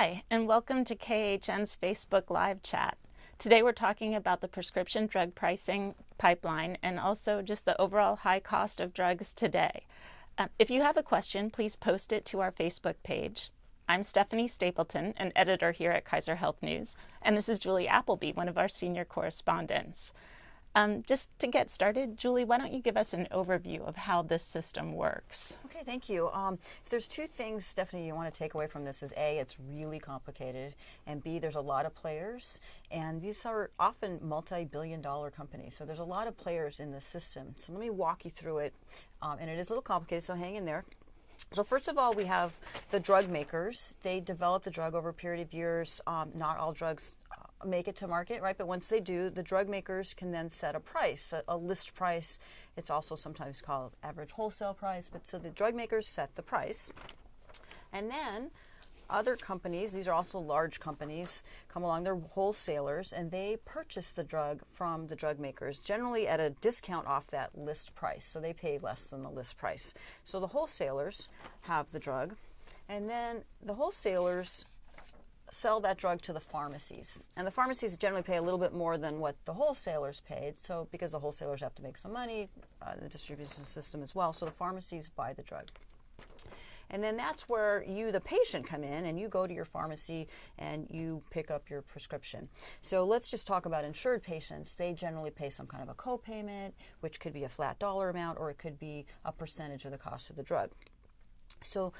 Hi, and welcome to KHN's Facebook Live chat. Today we're talking about the prescription drug pricing pipeline and also just the overall high cost of drugs today. Uh, if you have a question, please post it to our Facebook page. I'm Stephanie Stapleton, an editor here at Kaiser Health News, and this is Julie Appleby, one of our senior correspondents. Um, just to get started, Julie, why don't you give us an overview of how this system works? Okay, thank you. Um, if there's two things, Stephanie, you want to take away from this is A, it's really complicated, and B, there's a lot of players, and these are often multi-billion dollar companies, so there's a lot of players in the system. So let me walk you through it, um, and it is a little complicated, so hang in there. So first of all, we have the drug makers. They develop the drug over a period of years. Um, not all drugs make it to market, right? But once they do, the drug makers can then set a price, a, a, list price. It's also sometimes called average wholesale price. But so the drug makers set the price. And then other companies, these are also large companies, come along, they're wholesalers, and they purchase the drug from the drug makers, generally at a discount off that list price. So they pay less than the list price. So the wholesalers have the drug, and then the wholesalers sell that drug to the pharmacies. And the pharmacies generally pay a little bit more than what the wholesalers paid. So because the wholesalers have to make some money, uh, the distribution system as well. So the pharmacies buy the drug. And then that's where you, the patient, come in and you go to your pharmacy and you pick up your prescription. So let's just talk about insured patients. They generally pay some kind of a copayment, which could be a flat dollar amount or it could be a percentage of the cost of the drug. So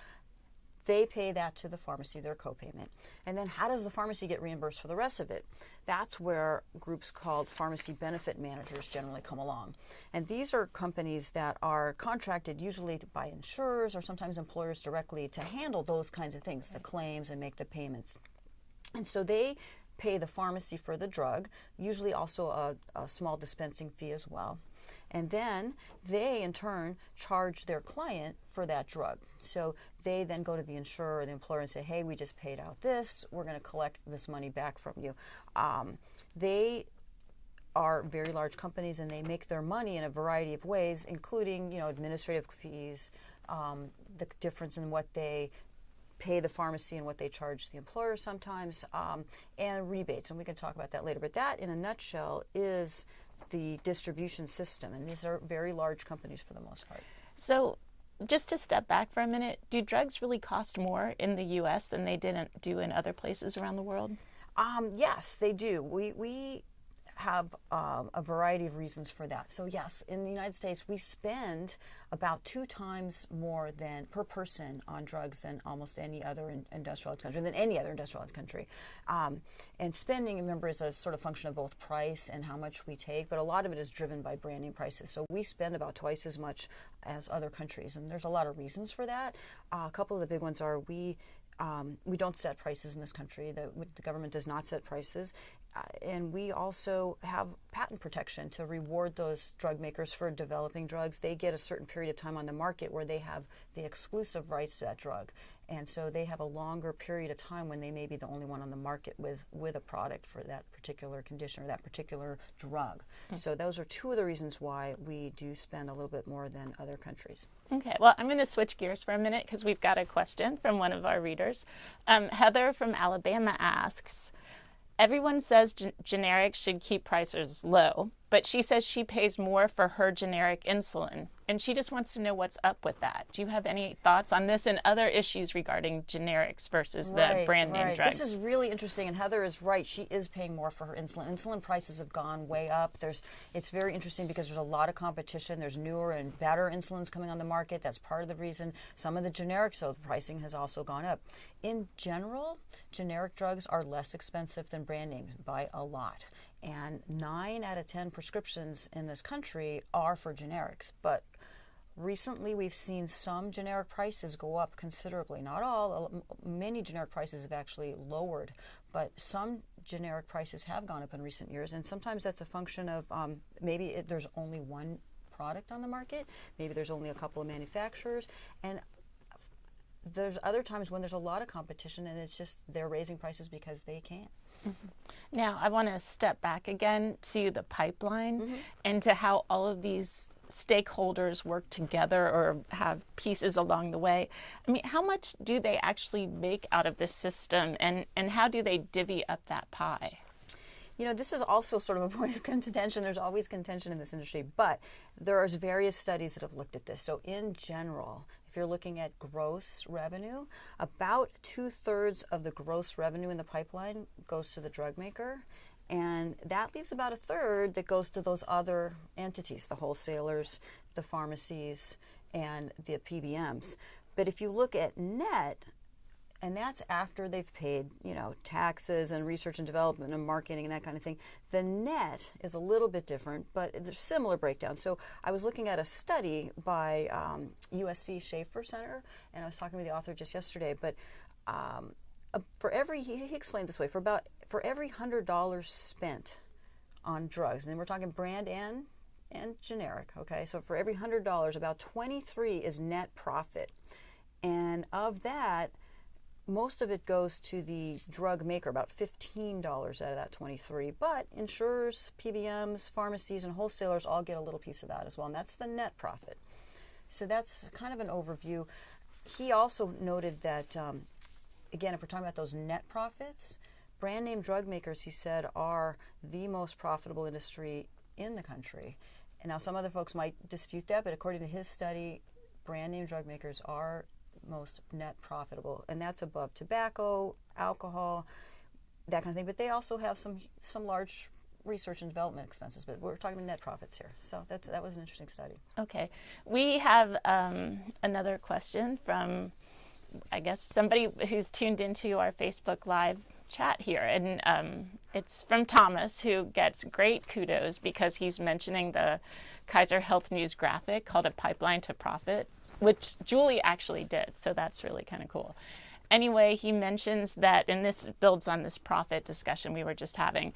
they pay that to the pharmacy, their copayment. And then how does the pharmacy get reimbursed for the rest of it? That's where groups called pharmacy benefit managers generally come along. And these are companies that are contracted usually by insurers or sometimes employers directly to handle those kinds of things, the claims and make the payments. And so they pay the pharmacy for the drug, usually also a, a small dispensing fee as well. And then they, in turn, charge their client for that drug. So they then go to the insurer or the employer and say, hey, we just paid out this. We're going to collect this money back from you. Um, they are very large companies and they make their money in a variety of ways, including you know administrative fees, um, the difference in what they pay the pharmacy and what they charge the employer sometimes, um, and rebates. And we can talk about that later. But that, in a nutshell, is the distribution system. And these are very large companies for the most part. So just to step back for a minute, do drugs really cost more in the U.S. than they didn't do in other places around the world? Um, yes, they do. We, we have um, a variety of reasons for that. So yes, in the United States, we spend about two times more than per person on drugs than almost any other in, industrialized country, than any other industrialized country. Um, and spending, remember, is a sort of function of both price and how much we take, but a lot of it is driven by branding prices. So we spend about twice as much as other countries, and there's a lot of reasons for that. Uh, a couple of the big ones are we um, we don't set prices in this country. The, the government does not set prices. Uh, and we also have patent protection to reward those drug makers for developing drugs. They get a certain period of time on the market where they have the exclusive rights to that drug. And so they have a longer period of time when they may be the only one on the market with, with a product for that particular condition or that particular drug. Mm. So those are two of the reasons why we do spend a little bit more than other countries. Okay, well, I'm going to switch gears for a minute because we've got a question from one of our readers. Um, Heather from Alabama asks, Everyone says gen generics should keep prices low, but she says she pays more for her generic insulin. And she just wants to know what's up with that. Do you have any thoughts on this and other issues regarding generics versus right, the brand name right. drugs? This is really interesting, and Heather is right. She is paying more for her insulin. Insulin prices have gone way up. There's, it's very interesting because there's a lot of competition. There's newer and better insulins coming on the market. That's part of the reason. Some of the generics, so the pricing has also gone up. In general, generic drugs are less expensive than brand name by a lot. And nine out of 10 prescriptions in this country are for generics. But recently we've seen some generic prices go up considerably. Not all, many generic prices have actually lowered, but some generic prices have gone up in recent years. And sometimes that's a function of um, maybe it, there's only one product on the market, maybe there's only a couple of manufacturers. And there's other times when there's a lot of competition and it's just they're raising prices because they can. Mm -hmm. Now, I want to step back again to the pipeline mm -hmm. and to how all of these stakeholders work together or have pieces along the way. I mean, how much do they actually make out of this system and, and how do they divvy up that pie? You know, this is also sort of a point of contention. There's always contention in this industry, but there are various studies that have looked at this. So, in general, if you're looking at gross revenue, about two thirds of the gross revenue in the pipeline goes to the drug maker, and that leaves about a third that goes to those other entities the wholesalers, the pharmacies, and the PBMs. But if you look at net, and that's after they've paid, you know, taxes and research and development and marketing and that kind of thing. The net is a little bit different, but there's similar breakdown. So I was looking at a study by um, USC Schaeffer Center, and I was talking with the author just yesterday. But um, for every, he, he explained this way, for about for every hundred dollars spent on drugs, and we're talking brand and and generic. Okay, so for every hundred dollars, about twenty three is net profit, and of that most of it goes to the drug maker, about $15 out of that 23. But insurers, PBMs, pharmacies, and wholesalers all get a little piece of that as well, and that's the net profit. So that's kind of an overview. He also noted that, um, again, if we're talking about those net profits, brand name drug makers, he said, are the most profitable industry in the country. And now some other folks might dispute that, but according to his study, brand name drug makers are most net profitable, and that's above tobacco, alcohol, that kind of thing. But they also have some some large research and development expenses, but we're talking about net profits here. So that's that was an interesting study. Okay, we have um, another question from, I guess somebody who's tuned into our Facebook Live chat here, and um, it's from Thomas, who gets great kudos because he's mentioning the Kaiser Health News graphic called "A Pipeline to Profit," which Julie actually did. So that's really kind of cool. Anyway, he mentions that, and this builds on this profit discussion we were just having.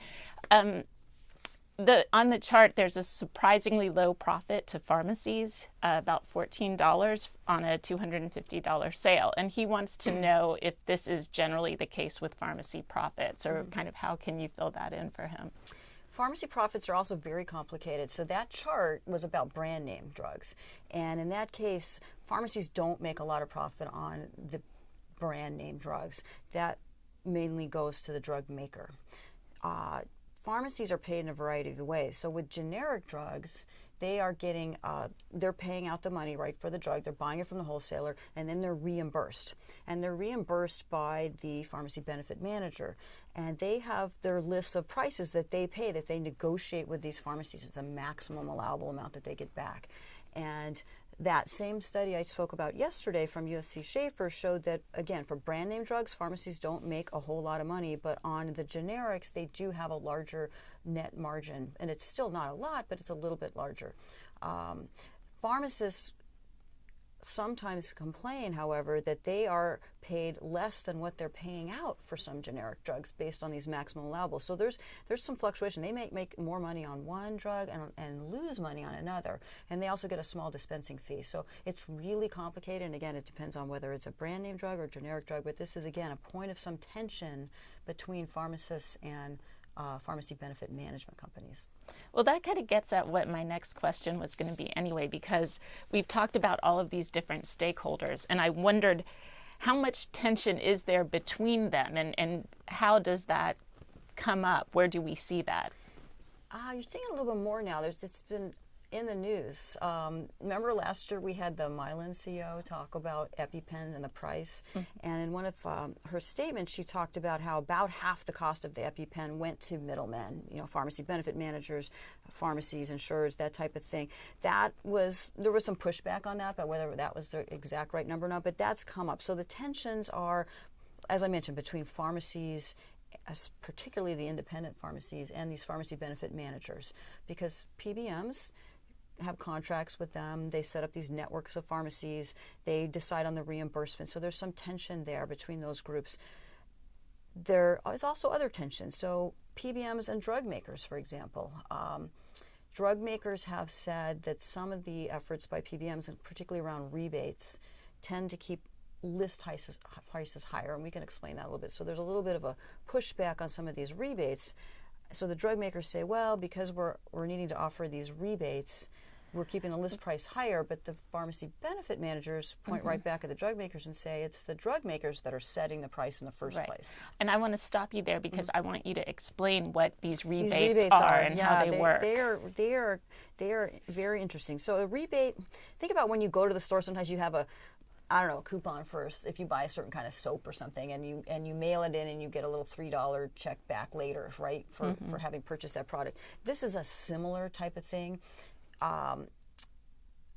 Um, the on the chart there's a surprisingly low profit to pharmacies uh, about $14 on a $250 sale and he wants to know if this is generally the case with pharmacy profits or mm-hmm. kind of how can you fill that in for him Pharmacy profits are also very complicated. So that chart was about brand name drugs. And in that case, pharmacies don't make a lot of profit on the brand name drugs. That mainly goes to the drug maker. Uh, pharmacies are paid in a variety of ways. So with generic drugs, they are getting, uh, they're paying out the money, right, for the drug. They're buying it from the wholesaler, and then they're reimbursed. And they're reimbursed by the pharmacy benefit manager. And they have their lists of prices that they pay, that they negotiate with these pharmacies. It's a maximum allowable amount that they get back. And that same study I spoke about yesterday from USC Schaeffer showed that, again, for brand name drugs, pharmacies don't make a whole lot of money, but on the generics, they do have a larger net margin. And it's still not a lot, but it's a little bit larger. Um, pharmacists sometimes complain, however, that they are paid less than what they're paying out for some generic drugs based on these maximum allowable. So there's there's some fluctuation. They may make more money on one drug and, and lose money on another, and they also get a small dispensing fee. So it's really complicated. And again, it depends on whether it's a brand name drug or generic drug. But this is again a point of some tension between pharmacists and uh, pharmacy benefit management companies. Well, that kind of gets at what my next question was going to be anyway, because we've talked about all of these different stakeholders, and I wondered how much tension is there between them, and, and how does that come up? Where do we see that? Uh, you're seeing a little bit more now. There's just been in the news. Um, remember last year we had the Mylan CEO talk about EpiPen and the price, mm-hmm. and in one of um, her statements, she talked about how about half the cost of the EpiPen went to middlemen, you know, pharmacy benefit managers, pharmacies, insurers, that type of thing. That was there was some pushback on that, but whether that was the exact right number or not, but that's come up. So the tensions are, as I mentioned, between pharmacies particularly the independent pharmacies and these pharmacy benefit managers, because PBMs have contracts with them. They set up these networks of pharmacies. They decide on the reimbursement. So there's some tension there between those groups. There is also other tension. So PBMs and drug makers, for example. Um, drug makers have said that some of the efforts by PBMs, and particularly around rebates, tend to keep list prices higher, and we can explain that a little bit. So there's a little bit of a pushback on some of these rebates. So the drug makers say, well, because we're, we're needing to offer these rebates, we're keeping the list price higher, but the pharmacy benefit managers point Mm-hmm. right back at the drug makers and say it's the drug makers that are setting the price in the first Right. place. And I want to stop you there because I want you to explain what these Mm. These rebates, rebates are, and yeah, how they, work. They are they are they are very interesting. So a rebate. Think about when you go to the store. Sometimes you have a I don't know, a coupon first if you buy a certain kind of soap or something and you and you mail it in and you get a little three dollar check back later, right? For Mm-hmm. for having purchased that product. This is a similar type of thing. Um,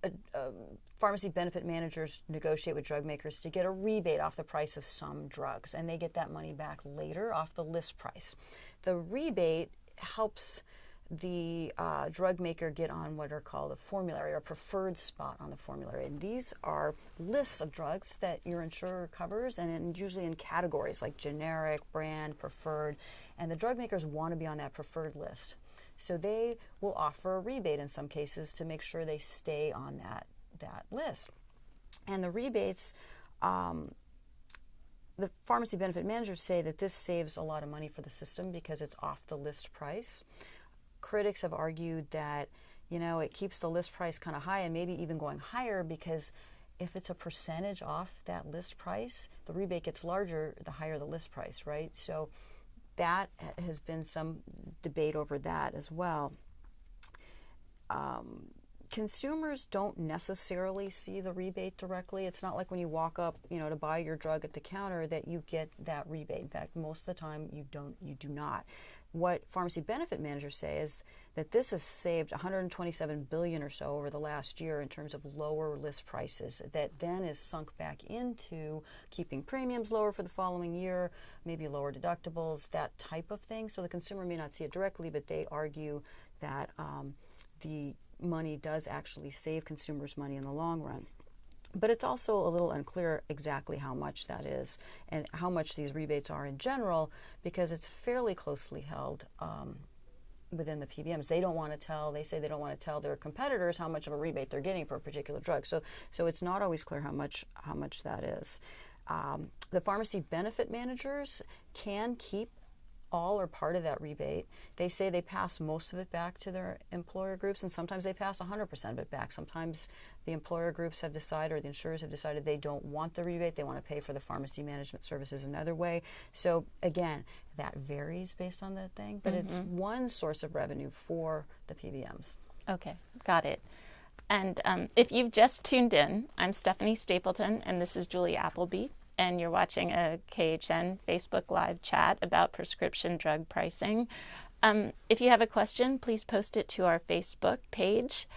a, a pharmacy benefit managers negotiate with drug makers to get a rebate off the price of some drugs, and they get that money back later off the list price. The rebate helps the uh, drug maker get on what are called a formulary or preferred spot on the formulary. And these are lists of drugs that your insurer covers, and in, usually in categories like generic, brand, preferred. And the drug makers want to be on that preferred list. So they will offer a rebate in some cases to make sure they stay on that, that list. And the rebates, um, the pharmacy benefit managers say that this saves a lot of money for the system because it's off the list price. Critics have argued that, you know, it keeps the list price kind of high and maybe even going higher because if it's a percentage off that list price, the rebate gets larger the higher the list price, right? So that has been some debate over that as well. Um, consumers don't necessarily see the rebate directly. It's not like when you walk up, you know, to buy your drug at the counter that you get that rebate. In fact, most of the time you don't you do not. What pharmacy benefit managers say is that this has saved 127 billion or so over the last year in terms of lower list prices that then is sunk back into keeping premiums lower for the following year, maybe lower deductibles, that type of thing. So the consumer may not see it directly, but they argue that um, the money does actually save consumers money in the long run. But it's also a little unclear exactly how much that is and how much these rebates are in general because it's fairly closely held um, within the PBMs. They don't want to tell, they say they don't want to tell their competitors how much of a rebate they're getting for a particular drug. So, so it's not always clear how much, how much that is. Um, the pharmacy benefit managers can keep all or part of that rebate. They say they pass most of it back to their employer groups, and sometimes they pass 100% of it back. Sometimes the employer groups have decided, or the insurers have decided, they don't want the rebate. They want to pay for the pharmacy management services another way. So, again, that varies based on the thing, but it's one source of revenue for the PBMs. Okay, got it. And um, if you've just tuned in, I'm Stephanie Stapleton, and this is Julie Appleby, and you're watching a KHN Facebook Live chat about prescription drug pricing. Um, if you have a question, please post it to our Facebook page.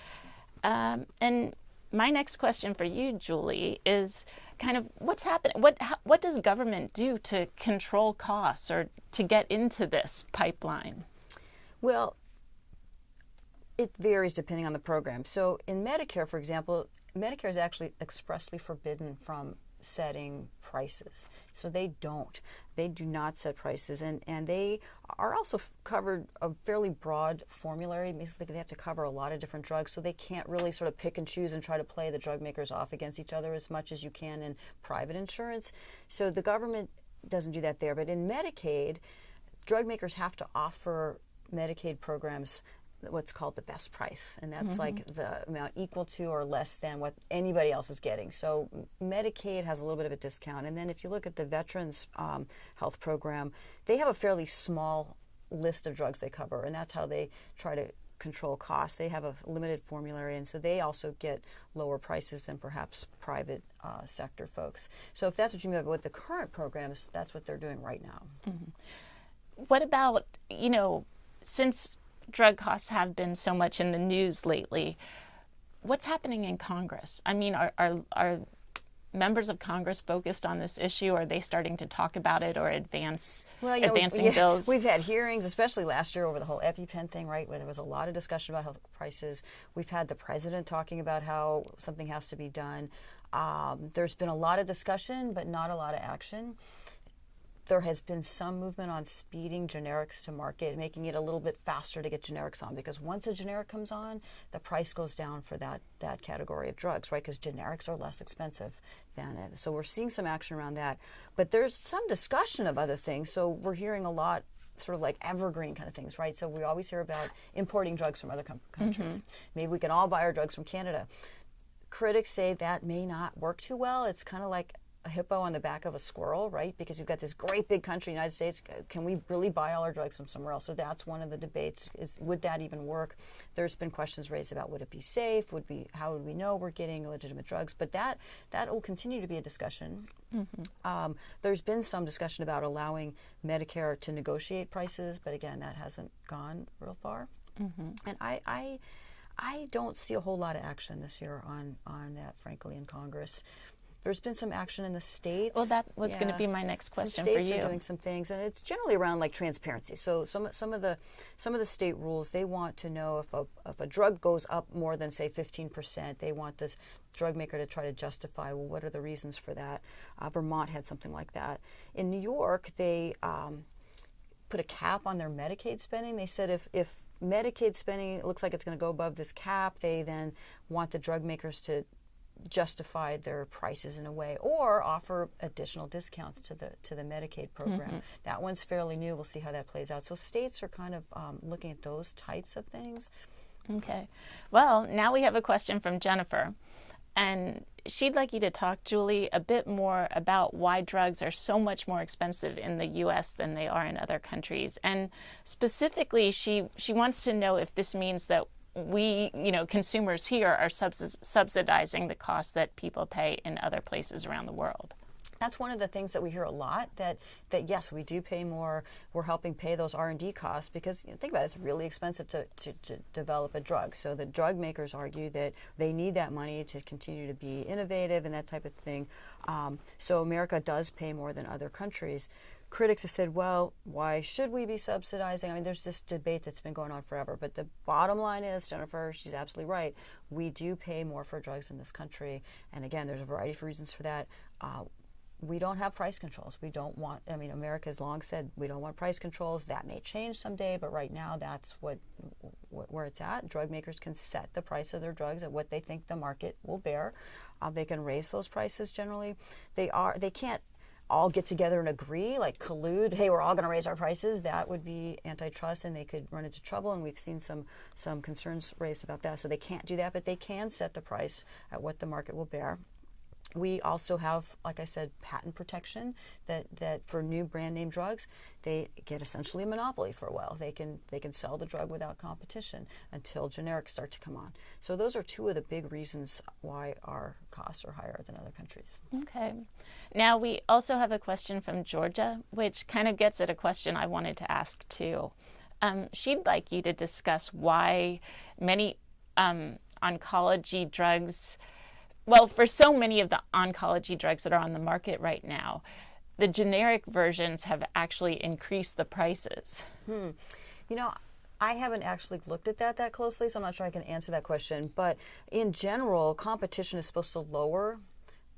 Um, and my next question for you, Julie, is kind of what's happening? What what does government do to control costs or to get into this pipeline? Well, it varies depending on the program. So in Medicare, for example, Medicare is actually expressly forbidden from setting prices. So they don't. They do not set prices. And, and they are also covered a fairly broad formulary. Basically, they have to cover a lot of different drugs. So they can't really sort of pick and choose and try to play the drug makers off against each other as much as you can in private insurance. So the government doesn't do that there. But in Medicaid, drug makers have to offer Medicaid programs what's called the best price, and that's like the amount equal to or less than what anybody else is getting. So Medicaid has a little bit of a discount, and then if you look at the Veterans um, Health Program, they have a fairly small list of drugs they cover, and that's how they try to control costs. They have a limited formulary, and so they also get lower prices than perhaps private uh, sector folks. So if that's what you mean by with the current programs, that's what they're doing right now. What about, you know, since drug costs have been so much in the news lately, what's happening in Congress? I mean, are, are, are members of Congress focused on this issue? Are they starting to talk about it or advance Well, you know, advancing yeah, bills? We've had hearings, especially last year over the whole EpiPen thing, right, where there was a lot of discussion about health prices. We've had the president talking about how something has to be done. Um, there's been a lot of discussion, but not a lot of action. There has been some movement on speeding generics to market, making it a little bit faster to get generics on. Because once a generic comes on, the price goes down for that that category of drugs, right? Because generics are less expensive than it. So we're seeing some action around that. But there's some discussion of other things. So we're hearing a lot sort of like evergreen kind of things, right? So we always hear about importing drugs from other com- countries. Mm-hmm. Maybe we can all buy our drugs from Canada. Critics say that may not work too well. It's kind of like a hippo on the back of a squirrel, right? Because you've got this great big country, United States. Can we really buy all our drugs from somewhere else? So that's one of the debates: is would that even work? There's been questions raised about would it be safe? Would be how would we know we're getting legitimate drugs? But that that will continue to be a discussion. Mm-hmm. Um, there's been some discussion about allowing Medicare to negotiate prices, but again, that hasn't gone real far. Mm-hmm. And I, I I don't see a whole lot of action this year on on that, frankly, in Congress. There's been some action in the states. Well, that was yeah. going to be my next question for you. States are doing some things, and it's generally around like transparency. So some some of the some of the state rules they want to know if a if a drug goes up more than say 15 percent, they want the drug maker to try to justify well what are the reasons for that. Uh, Vermont had something like that. In New York, they um, put a cap on their Medicaid spending. They said if if Medicaid spending looks like it's going to go above this cap, they then want the drug makers to justify their prices in a way or offer additional discounts to the to the Medicaid program. Mm-hmm. That one's fairly new. We'll see how that plays out. So states are kind of um, looking at those types of things. Okay. Well, now we have a question from Jennifer. And she'd like you to talk, Julie, a bit more about why drugs are so much more expensive in the U.S. than they are in other countries. And specifically, she, she wants to know if this means that we, you know, consumers here are subsidizing the costs that people pay in other places around the world. That's one of the things that we hear a lot. That that yes, we do pay more. We're helping pay those R and D costs because you know, think about it, it's really expensive to, to, to develop a drug. So the drug makers argue that they need that money to continue to be innovative and that type of thing. Um, so America does pay more than other countries critics have said, well, why should we be subsidizing? I mean, there's this debate that's been going on forever. But the bottom line is, Jennifer, she's absolutely right. We do pay more for drugs in this country. And again, there's a variety of reasons for that. Uh, we don't have price controls. We don't want, I mean, America has long said we don't want price controls. That may change someday, but right now that's what, what where it's at. Drug makers can set the price of their drugs at what they think the market will bear. Uh, they can raise those prices generally. They are, they can't all get together and agree, like collude, hey, we're all going to raise our prices, that would be antitrust and they could run into trouble. And we've seen some, some concerns raised about that. So they can't do that, but they can set the price at what the market will bear. We also have, like I said, patent protection that, that for new brand name drugs, they get essentially a monopoly for a while. They can they can sell the drug without competition until generics start to come on. So those are two of the big reasons why our costs are higher than other countries. Okay. Now we also have a question from Georgia, which kind of gets at a question I wanted to ask too. Um, she'd like you to discuss why many um, oncology drugs well, for so many of the oncology drugs that are on the market right now, the generic versions have actually increased the prices. Hmm. You know, I haven't actually looked at that that closely, so I'm not sure I can answer that question. But in general, competition is supposed to lower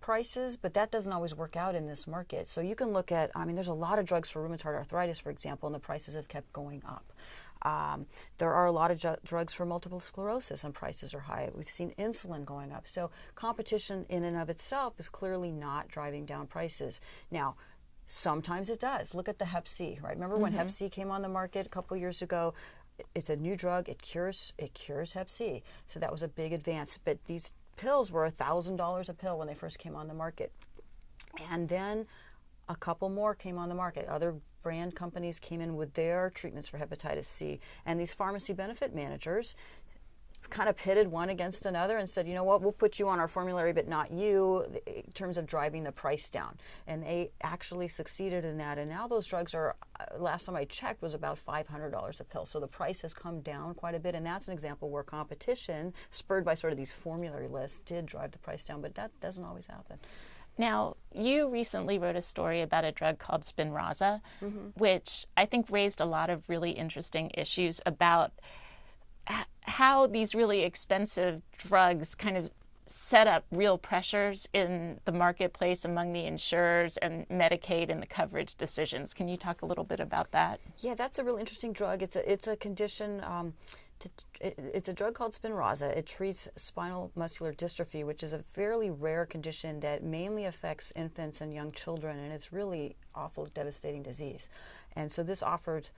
prices, but that doesn't always work out in this market. So you can look at, I mean, there's a lot of drugs for rheumatoid arthritis, for example, and the prices have kept going up. Um, there are a lot of drugs for multiple sclerosis, and prices are high. We've seen insulin going up. So competition in and of itself is clearly not driving down prices. Now, sometimes it does. Look at the Hep C, right? Remember when mm-hmm. Hep C came on the market a couple years ago? It's a new drug. It cures it cures Hep C. So that was a big advance. But these pills were thousand dollars a pill when they first came on the market, and then a couple more came on the market. Other brand companies came in with their treatments for hepatitis C, and these pharmacy benefit managers kind of pitted one against another and said, you know what, we'll put you on our formulary, but not you, in terms of driving the price down. And they actually succeeded in that. And now those drugs are, uh, last time I checked, was about $500 a pill. So the price has come down quite a bit. And that's an example where competition, spurred by sort of these formulary lists, did drive the price down. But that doesn't always happen. Now, you recently wrote a story about a drug called Spinraza, mm-hmm. which I think raised a lot of really interesting issues about how these really expensive drugs kind of set up real pressures in the marketplace among the insurers and Medicaid and the coverage decisions. Can you talk a little bit about that? Yeah, that's a real interesting drug. It's a it's a condition. Um, to, it, it's a drug called Spinraza. It treats spinal muscular dystrophy, which is a fairly rare condition that mainly affects infants and young children, and it's really awful, devastating disease. And so this offered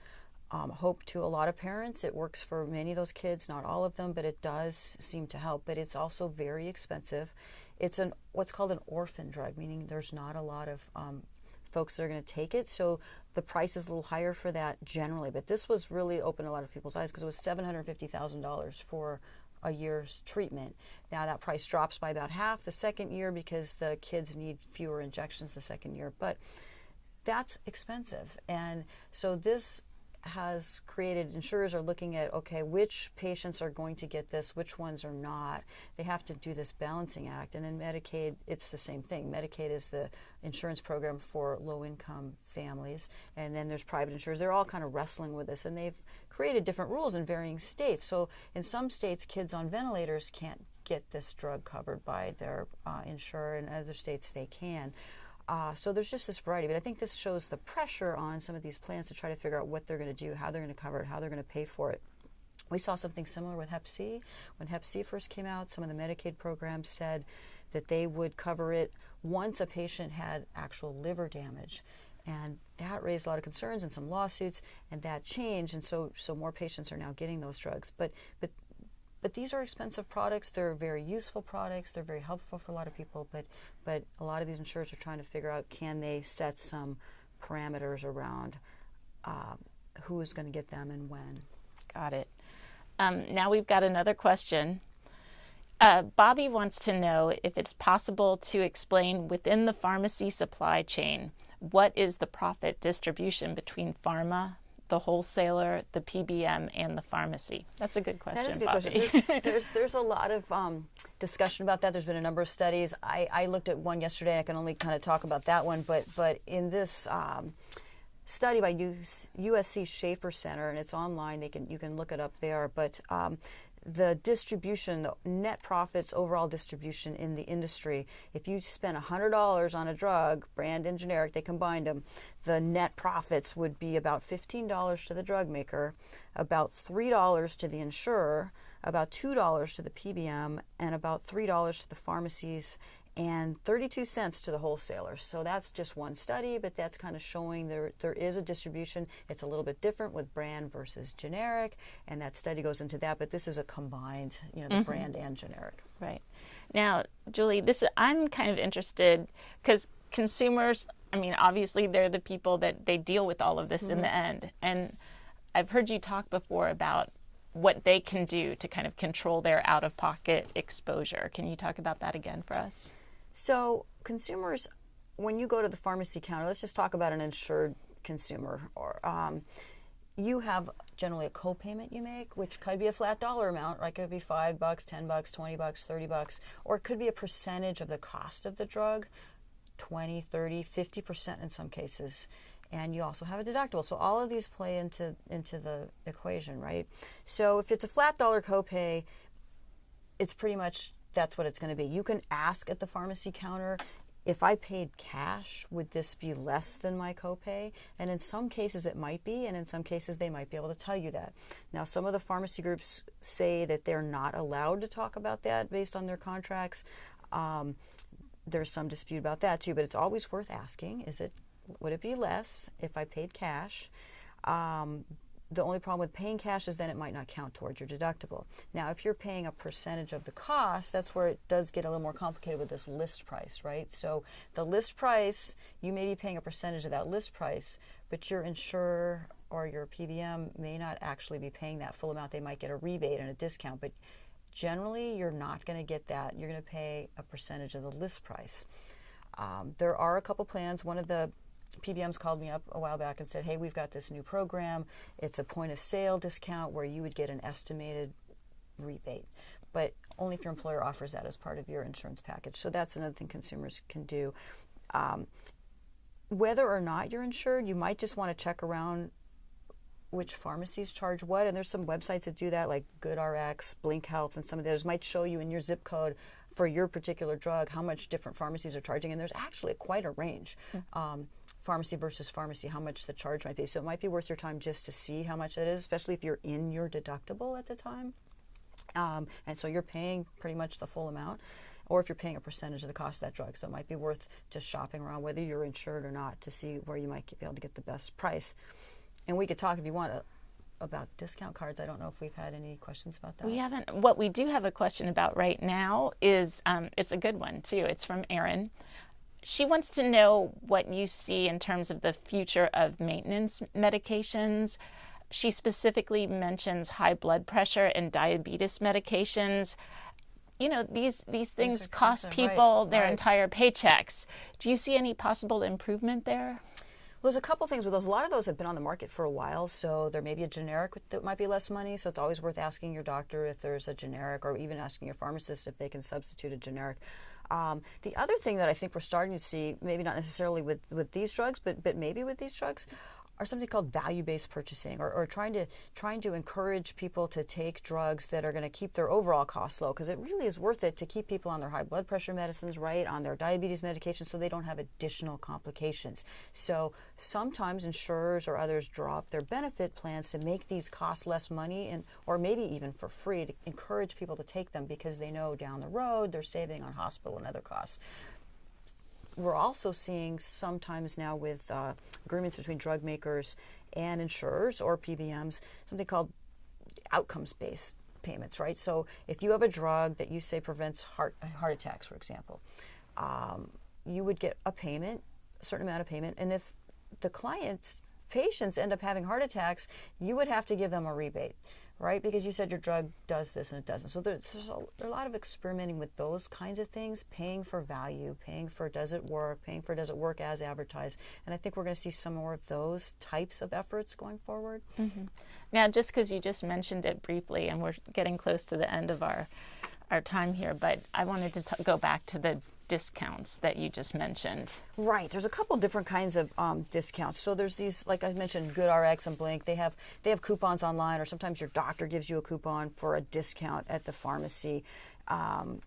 um, hope to a lot of parents. It works for many of those kids, not all of them, but it does seem to help. But it's also very expensive. It's an what's called an orphan drug, meaning there's not a lot of um, folks that are going to take it. So the price is a little higher for that generally. But this was really opened a lot of people's eyes because it was $750,000 for a year's treatment. Now that price drops by about half the second year because the kids need fewer injections the second year. But that's expensive. And so this has created insurers are looking at okay which patients are going to get this which ones are not. They have to do this balancing act and in medicaid it's the same thing. Medicaid is the insurance program for low income families and then there's private insurers. They're all kind of wrestling with this and they've created different rules in varying states. So in some states kids on ventilators can't get this drug covered by their uh, insurer in other states they can uh, so there's just this variety, but I think this shows the pressure on some of these plans to try to figure out what they're going to do, how they're going to cover it, how they're going to pay for it. We saw something similar with Hep C. When Hep C first came out, some of the Medicaid programs said that they would cover it once a patient had actual liver damage. And that raised a lot of concerns and some lawsuits, and that changed. And so, so more patients are now getting those drugs. But, but but these are expensive products. They're very useful products. They're very helpful for a lot of people. But but a lot of these insurers are trying to figure out can they set some parameters around uh, who's going to get them and when. Got it. Um, now we've got another question. Uh, Bobby wants to know if it's possible to explain within the pharmacy supply chain what is the profit distribution between pharma, the wholesaler, the PBM, and the pharmacy? That's a good question. That is a good Bobby. question. There's, there's, there's a lot of um, discussion about that. There's been a number of studies. I, I looked at one yesterday. I can only kind of talk about that one, but but in this. Um, study by USC Schaeffer Center, and it's online. They can you can look it up there. But um, the distribution, the net profits, overall distribution in the industry. If you spend $100 on a drug, brand and generic, they combined them, the net profits would be about $15 to the drug maker, about $3 to the insurer, about $2 to the PBM, and about $3 to the pharmacies and 32 cents to the wholesalers. So that's just one study, but that's kind of showing there there is a distribution. It's a little bit different with brand versus generic, and that study goes into that. But this is a combined, you know, the mm-hmm. brand and generic. Right. Now, Julie, this I'm kind of interested because consumers. I mean, obviously, they're the people that they deal with all of this mm-hmm. in the mm-hmm. end, and I've heard you talk before about what they can do to kind of control their out of pocket exposure. Can you talk about that again for us? So consumers, when you go to the pharmacy counter, let's just talk about an insured consumer. Or um, you have generally a co-payment you make, which could be a flat dollar amount, right? It could be five bucks, ten bucks, twenty bucks, thirty bucks, or it could be a percentage of the cost of the drug, 20, 30, 50 percent in some cases. And you also have a deductible. So all of these play into into the equation, right? So if it's a flat dollar copay, it's pretty much that's what it's going to be. You can ask at the pharmacy counter if I paid cash, would this be less than my copay? And in some cases it might be, and in some cases they might be able to tell you that. Now, some of the pharmacy groups say that they're not allowed to talk about that based on their contracts. Um, there's some dispute about that too, but it's always worth asking: Is it would it be less if I paid cash? Um, the only problem with paying cash is then it might not count towards your deductible. Now, if you're paying a percentage of the cost, that's where it does get a little more complicated with this list price, right? So the list price, you may be paying a percentage of that list price, but your insurer or your PBM may not actually be paying that full amount. They might get a rebate and a discount, but generally you're not going to get that. You're going to pay a percentage of the list price. Um, there are a couple plans. One of the PBMs called me up a while back and said, hey, we've got this new program. It's a point of sale discount where you would get an estimated rebate, but only if your employer offers that as part of your insurance package. So that's another thing consumers can do. Um, whether or not you're insured, you might just want to check around which pharmacies charge what. And there's some websites that do that, like GoodRx, Blink Health, and some of those might show you in your zip code for your particular drug how much different pharmacies are charging. And there's actually quite a range. Mm-hmm. Um, pharmacy versus pharmacy, how much the charge might be. So it might be worth your time just to see how much that is, especially if you're in your deductible at the time. Um, and so you're paying pretty much the full amount, or if you're paying a percentage of the cost of that drug. So it might be worth just shopping around, whether you're insured or not, to see where you might be able to get the best price. And we could talk if you want to about discount cards. I don't know if we've had any questions about that. We haven't. What we do have a question about right now is um, it's a good one too. It's from Erin. She wants to know what you see in terms of the future of maintenance medications. She specifically mentions high blood pressure and diabetes medications. You know, these, these things cost people right, their right. entire paychecks. Do you see any possible improvement there? Well, there's a couple things with those. A lot of those have been on the market for a while, so there may be a generic that might be less money. So it's always worth asking your doctor if there's a generic, or even asking your pharmacist if they can substitute a generic. Um, the other thing that I think we're starting to see, maybe not necessarily with, with these drugs, but but maybe with these drugs, are something called value-based purchasing, or, or trying to trying to encourage people to take drugs that are going to keep their overall costs low, because it really is worth it to keep people on their high blood pressure medicines, right, on their diabetes medication, so they don't have additional complications. So sometimes insurers or others drop their benefit plans to make these cost less money, and or maybe even for free to encourage people to take them because they know down the road they're saving on hospital and other costs we're also seeing sometimes now with uh, agreements between drug makers and insurers or PBMs something called outcomes based payments, right? So if you have a drug that you say prevents heart heart attacks, for example, um, you would get a payment, a certain amount of payment, and if the client's patients end up having heart attacks, you would have to give them a rebate right? Because you said your drug does this and it doesn't. So there's, there's, a, a, lot of experimenting with those kinds of things, paying for value, paying for does it work, paying for does it work as advertised. And I think we're going to see some more of those types of efforts going forward. Mm-hmm. Now, just because you just mentioned it briefly, and we're getting close to the end of our our time here, but I wanted to go back to the discounts that you just mentioned. Right. There's a couple different kinds of um, discounts. So there's these, like I mentioned, GoodRx and Blink. They have they have coupons online, or sometimes your doctor gives you a coupon for a discount at the pharmacy. Um,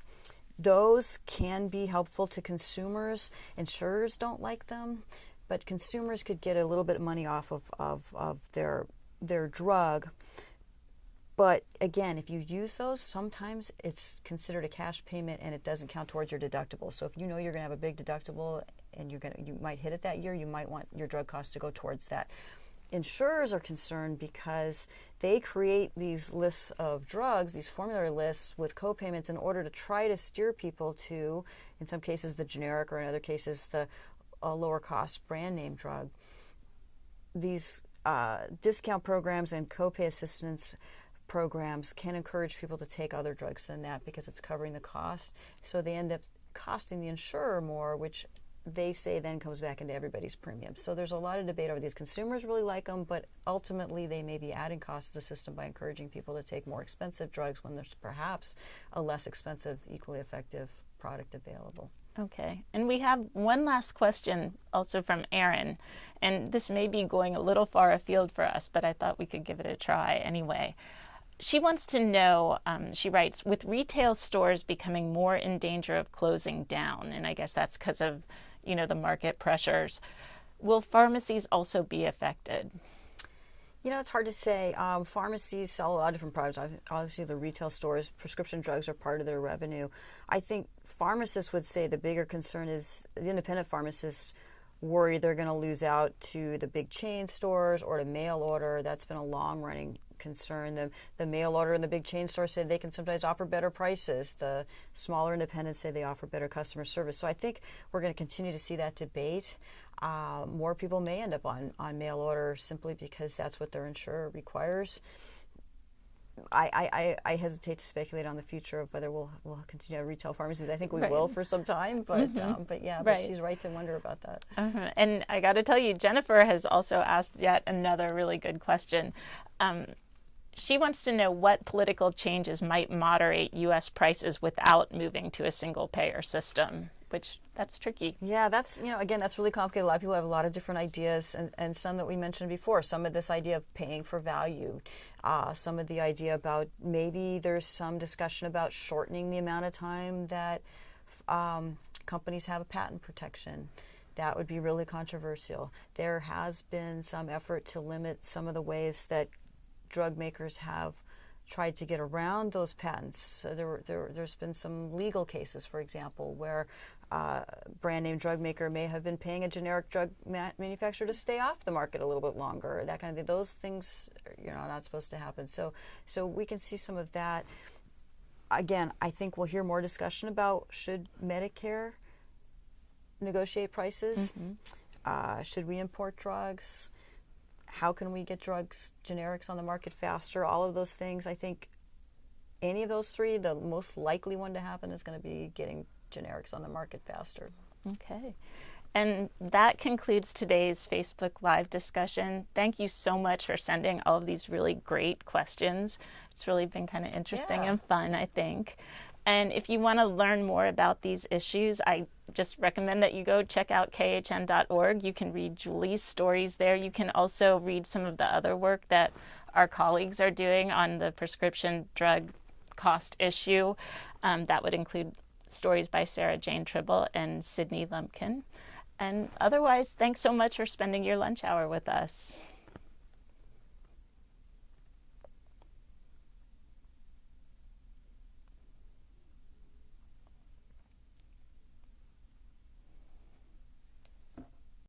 those can be helpful to consumers. Insurers don't like them, but consumers could get a little bit of money off of, of, of their their drug but again, if you use those, sometimes it's considered a cash payment and it doesn't count towards your deductible. So if you know you're going to have a big deductible and you're going to, you might hit it that year, you might want your drug costs to go towards that. Insurers are concerned because they create these lists of drugs, these formulary lists with co-payments in order to try to steer people to, in some cases, the generic or in other cases, the lower cost brand name drug. These uh, discount programs and copay assistance programs can encourage people to take other drugs than that because it's covering the cost. So they end up costing the insurer more, which they say then comes back into everybody's premium. So there's a lot of debate over these. Consumers really like them, but ultimately they may be adding costs to the system by encouraging people to take more expensive drugs when there's perhaps a less expensive, equally effective product available. Okay. And we have one last question also from Erin. And this may be going a little far afield for us, but I thought we could give it a try anyway she wants to know, um, she writes, with retail stores becoming more in danger of closing down, and I guess that's because of, you know, the market pressures, will pharmacies also be affected? You know, it's hard to say. Um, pharmacies sell a lot of different products. Obviously, the retail stores, prescription drugs are part of their revenue. I think pharmacists would say the bigger concern is the independent pharmacists worry they're going to lose out to the big chain stores or to mail order. That's been a long running concern. The, the mail order and the big chain stores say they can sometimes offer better prices. The smaller independents say they offer better customer service. So I think we're going to continue to see that debate. Uh, more people may end up on, on mail order simply because that's what their insurer requires. I, I, I hesitate to speculate on the future of whether we'll we'll continue to have retail pharmacies. I think we right. will for some time, but mm-hmm. um, but yeah, right. but she's right to wonder about that. Uh-huh. And I got to tell you, Jennifer has also asked yet another really good question. Um, she wants to know what political changes might moderate U.S. prices without moving to a single payer system, which that's tricky. Yeah, that's, you know, again, that's really complicated. A lot of people have a lot of different ideas, and, and some that we mentioned before. Some of this idea of paying for value, uh, some of the idea about maybe there's some discussion about shortening the amount of time that um, companies have a patent protection that would be really controversial. There has been some effort to limit some of the ways that drug makers have tried to get around those patents. So there, there, has been some legal cases, for example, where uh, brand name drug maker may have been paying a generic drug ma- manufacturer to stay off the market a little bit longer, that kind of thing. Those things, you know, are not supposed to happen. So, so we can see some of that. Again, I think we'll hear more discussion about should Medicare negotiate prices. Mm-hmm. Uh, should we import drugs? How can we get drugs, generics on the market faster? All of those things. I think any of those three, the most likely one to happen is going to be getting generics on the market faster. Okay. And that concludes today's Facebook Live discussion. Thank you so much for sending all of these really great questions. It's really been kind of interesting yeah. and fun, I think. And if you want to learn more about these issues, I just recommend that you go check out khn.org. You can read Julie's stories there. You can also read some of the other work that our colleagues are doing on the prescription drug cost issue. Um, that would include stories by Sarah Jane Tribble and Sydney Lupkin. And otherwise, thanks so much for spending your lunch hour with us.